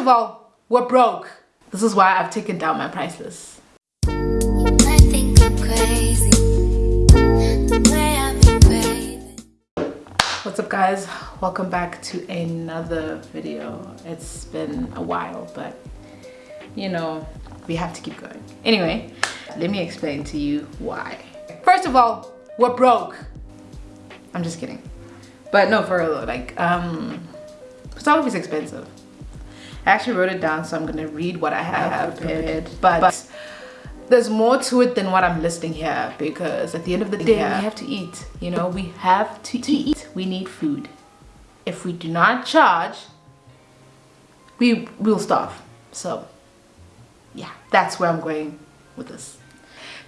First of all, we're broke. This is why I've taken down my price list. I think I'm crazy. The way I've been craving. What's up guys? Welcome back to another video. It's been a while, but you know, we have to keep going. Anyway, let me explain to you why. First of all, we're broke. I'm just kidding. But no, for real though, like, um, photography is expensive. I actually wrote it down, so I'm gonna read what I have prepared. But, but there's more to it than what I'm listing here because at the end of the day, we have to eat. You know, we have to eat. We need food. If we do not charge, we will starve. So, yeah, that's where I'm going with this.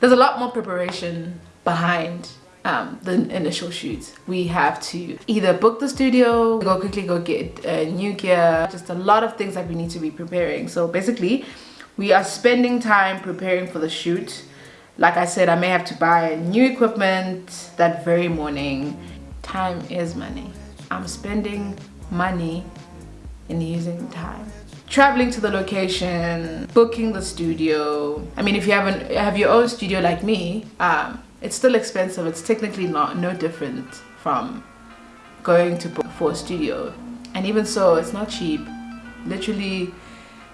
There's a lot more preparation behind um, the initial shoot. We have to either book the studio, go quickly go get uh, new gear, just a lot of things that we need to be preparing. So basically, we are spending time preparing for the shoot. Like I said, I may have to buy new equipment that very morning. Time is money. I'm spending money in using time traveling to the location booking the studio i mean if you haven't have your own studio like me um, it's still expensive. It's technically not no different from going to book for a studio. And even so it's not cheap. Literally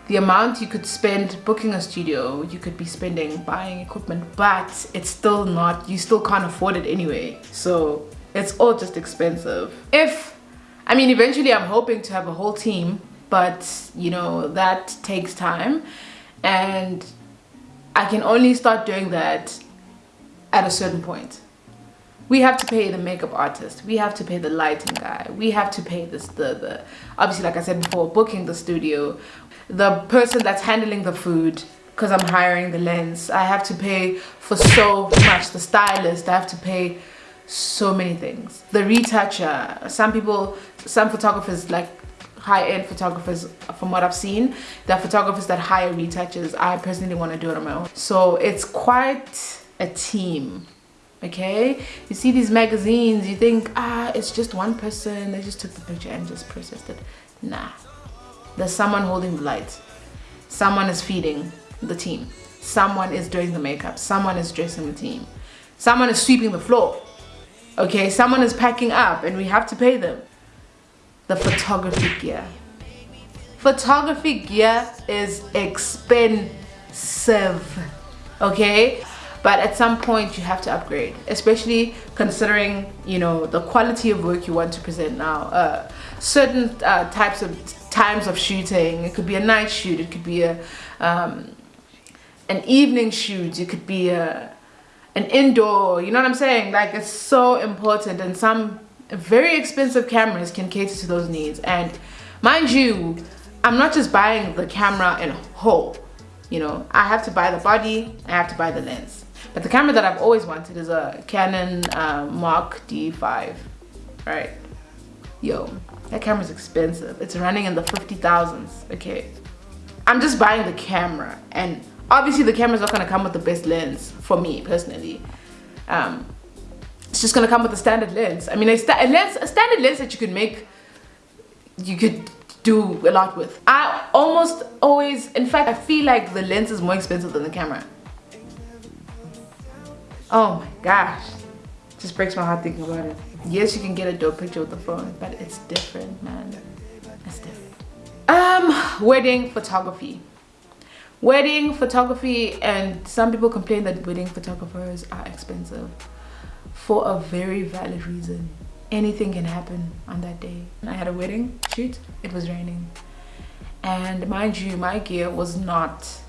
the amount you could spend booking a studio you could be spending buying equipment but it's still not you still can't afford it anyway. So it's all just expensive. If i mean eventually i'm hoping to have a whole team but you know that takes time. And i can only start doing that at a certain point. We have to pay the makeup artist. We have to pay the lighting guy. We have to pay this the the obviously like i said before booking the studio. The person that's handling the food because i'm hiring the lens i have to pay for so much. The stylist i have to pay so many things. The retoucher. Some people some photographers like high-end photographers from what I've seen the photographers that hire retouchers. I personally want to do it on my own. So it's quite a team okay? You see these magazines you think ah it's just one person. They just took the picture and just processed it. Nah. There's someone holding the lights. Someone is feeding the team. Someone is doing the makeup. Someone is dressing the team. Someone is sweeping the floor okay? Someone is packing up and we have to pay them. The photography gear. Photography gear is expensive okay but at some point you have to upgrade especially considering you know the quality of work you want to present now. Uh, certain uh, types of times of shooting it could be a night shoot it could be a um, an evening shoot it could be a an indoor you know what i'm saying? Like it's so important and some very expensive cameras can cater to those needs. And mind you i'm not just buying the camera in whole you know? I have to buy the body i have to buy the lens but the camera that I've always wanted is a Canon uh, Mark D5, right? Yo, that camera's expensive. It's running in the 50,000s, okay? I'm just buying the camera and obviously the camera's not gonna come with the best lens for me personally. Um, it's just gonna come with a standard lens. I mean, a, sta a, lens, a standard lens that you could make, you could do a lot with. I almost always, in fact, I feel like the lens is more expensive than the camera. Oh my gosh. Just breaks my heart thinking about it. Yes, you can get a dope picture with the phone, but it's different, man. It's different. Um, wedding photography. Wedding photography, and some people complain that wedding photographers are expensive for a very valid reason. Anything can happen on that day. I had a wedding shoot, it was raining. And mind you, my gear was not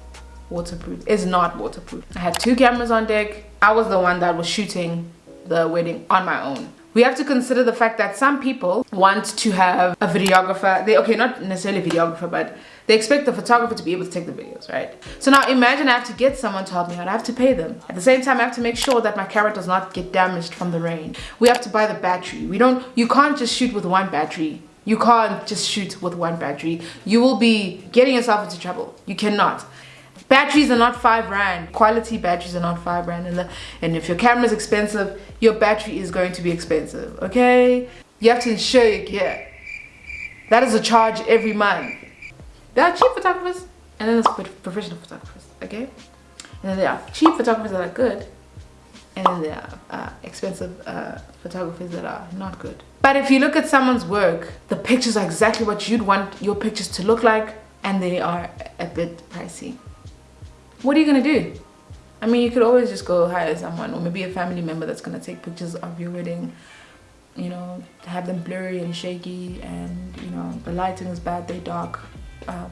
waterproof. Is not waterproof. I had two cameras on deck. I was the one that was shooting the wedding on my own. We have to consider the fact that some people want to have a videographer. They okay not necessarily videographer but they expect the photographer to be able to take the videos right? So now imagine i have to get someone to help me out. I have to pay them. At the same time i have to make sure that my camera does not get damaged from the rain. We have to buy the battery. We don't you can't just shoot with one battery. You can't just shoot with one battery. You will be getting yourself into trouble. You cannot batteries are not five rand quality batteries are not five rand and, and if your camera is expensive your battery is going to be expensive okay you have to insure your gear that is a charge every month There are cheap photographers and then there's pro- professional photographers, okay? And then there are cheap photographers that are good and then there are uh, expensive uh, photographers that are not good. But if you look at someone's work, the pictures are exactly what you'd want your pictures to look like and they are a bit pricey. What are you gonna do? I mean, you could always just go hire someone or maybe a family member that's gonna take pictures of your wedding you know have them blurry and shaky and you know the lighting is bad they dark. Um,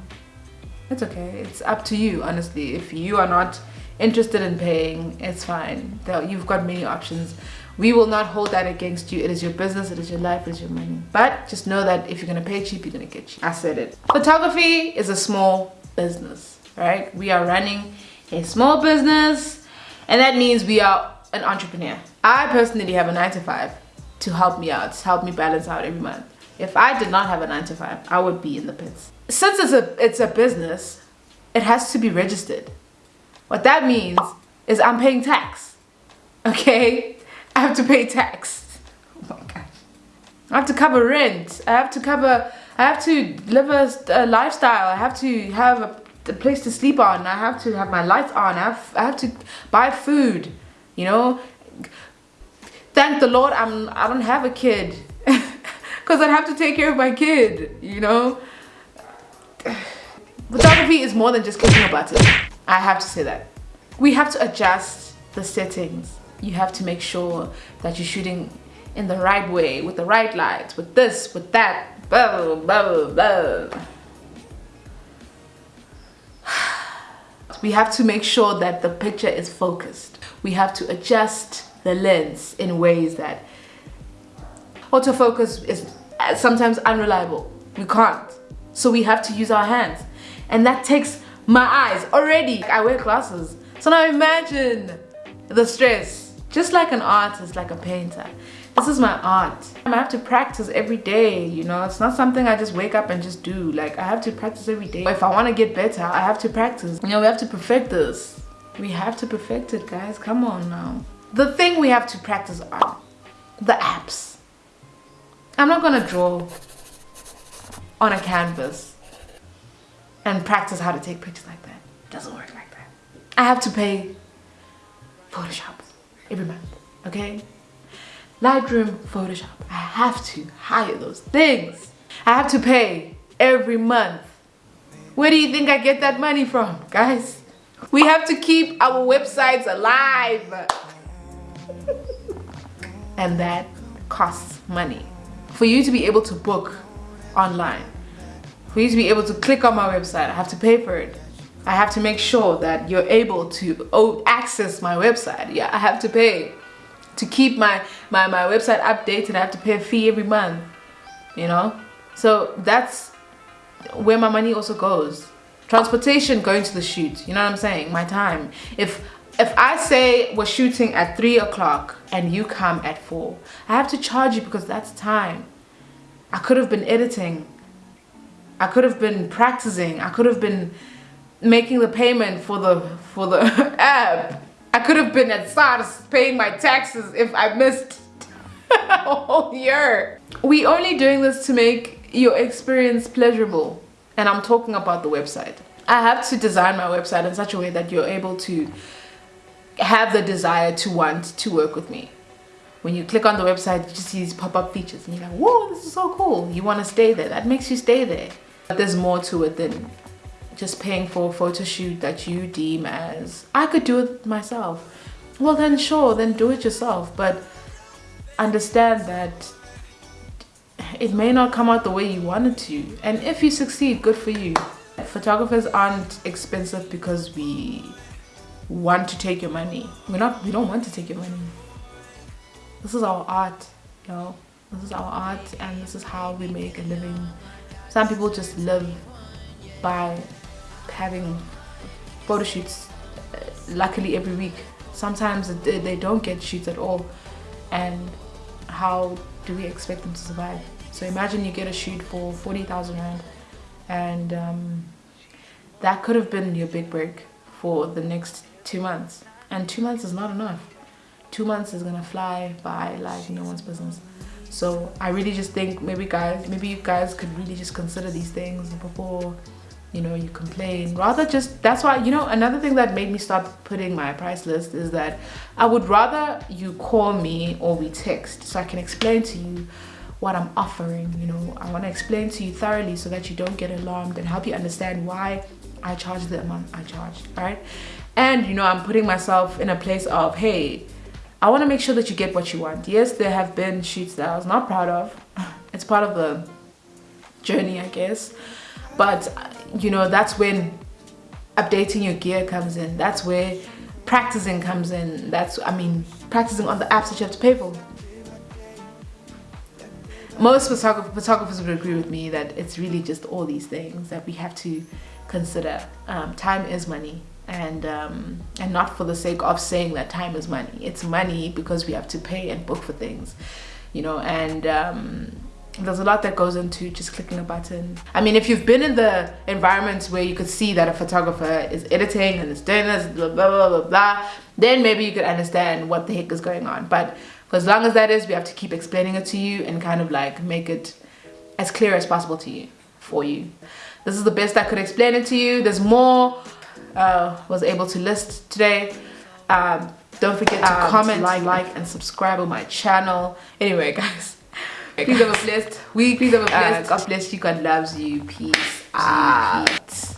it's okay. It's up to you honestly. If you are not interested in paying it's fine. You've got many options. We will not hold that against you. It is your business it is your life it is your money. But just know that if you're gonna pay cheap you're gonna get cheap. I said it. Photography is a small business right? We are running a small business and that means we are an entrepreneur. I personally have a nine to five to help me out to help me balance out every month. If i did not have a nine to five i would be in the pits. Since it's a it's a business it has to be registered. What that means is i'm paying tax okay? I have to pay tax. Oh my gosh. I have to cover rent. I have to cover. I have to live a, a lifestyle. I have to have a, a place to sleep on. I have to have my lights on. I have. I have to buy food. You know. Thank the Lord, I'm. I don't have a kid, because I'd have to take care of my kid. You know. Photography is more than just clicking a button. I have to say that. We have to adjust the settings. You have to make sure that you're shooting in the right way, with the right lights, with this, with that, blah, blah, blah. We have to make sure that the picture is focused. We have to adjust the lens in ways that autofocus is sometimes unreliable. We can't. So we have to use our hands. And that takes my eyes already. I wear glasses. So now imagine the stress. Just like an artist, like a painter. This is my art. I have to practice every day, you know. It's not something I just wake up and just do. Like I have to practice every day. If I want to get better, I have to practice. You know, we have to perfect this. We have to perfect it, guys. Come on now. The thing we have to practice on, the apps. I'm not gonna draw on a canvas and practice how to take pictures like that. It doesn't work like that. I have to pay Photoshop every month, okay? Lightroom, Photoshop. I have to hire those things. I have to pay every month. Where do you think I get that money from, guys? We have to keep our websites alive. and that costs money. For you to be able to book online, for you to be able to click on my website, I have to pay for it. I have to make sure that you're able to access my website. Yeah, I have to pay. To keep my, my, my website updated, I have to pay a fee every month, you know? So that's where my money also goes. Transportation going to the shoot, you know what I'm saying? My time. If if I say we're shooting at three o'clock and you come at four, I have to charge you because that's time. I could have been editing. I could have been practicing. I could have been making the payment for the for the app. I could have been at SARS paying my taxes if I missed a whole year. We only doing this to make your experience pleasurable. And I'm talking about the website. I have to design my website in such a way that you're able to have the desire to want to work with me. When you click on the website, you just see these pop-up features and you're like, whoa, this is so cool. You want to stay there. That makes you stay there. But there's more to it than just paying for a photo shoot that you deem as, I could do it myself. Well then sure, then do it yourself. But understand that it may not come out the way you wanted to. And if you succeed, good for you. Photographers aren't expensive because we want to take your money. We're not, we don't want to take your money. This is our art, you know. This is our art and this is how we make a living. Some people just live by having photo shoots uh, luckily every week. Sometimes they don't get shoots at all. And how do we expect them to survive? So imagine you get a shoot for 40,000 Rand and um, that could have been your big break for the next two months. And two months is not enough. Two months is gonna fly by like no one's business. So I really just think maybe guys, maybe you guys could really just consider these things before you know you complain. Rather just that's why you know another thing that made me start putting my price list is that i would rather you call me or we text so i can explain to you what i'm offering you know. I want to explain to you thoroughly so that you don't get alarmed and help you understand why i charge the amount i charge right? And you know i'm putting myself in a place of hey i want to make sure that you get what you want. Yes there have been shoots that i was not proud of. It's part of the journey i guess but you know that's when updating your gear comes in. That's where practicing comes in. That's i mean practicing on the apps that you have to pay for. Most photograph photographers would agree with me that it's really just all these things that we have to consider. Um, time is money. And um, and not for the sake of saying that time is money. It's money because we have to pay and book for things you know and um, there's a lot that goes into just clicking a button. I mean, if you've been in the environments where you could see that a photographer is editing and is doing this, blah, blah, blah, blah, blah, then maybe you could understand what the heck is going on. But for as long as that is, we have to keep explaining it to you and kind of like make it as clear as possible to you, for you. This is the best I could explain it to you. There's more uh, was able to list today. Um, don't forget to um, comment, like, like, and subscribe on my channel. Anyway, guys. Please have a blessed week. Please have a blessed. Uh, God bless you. God loves you. Peace out.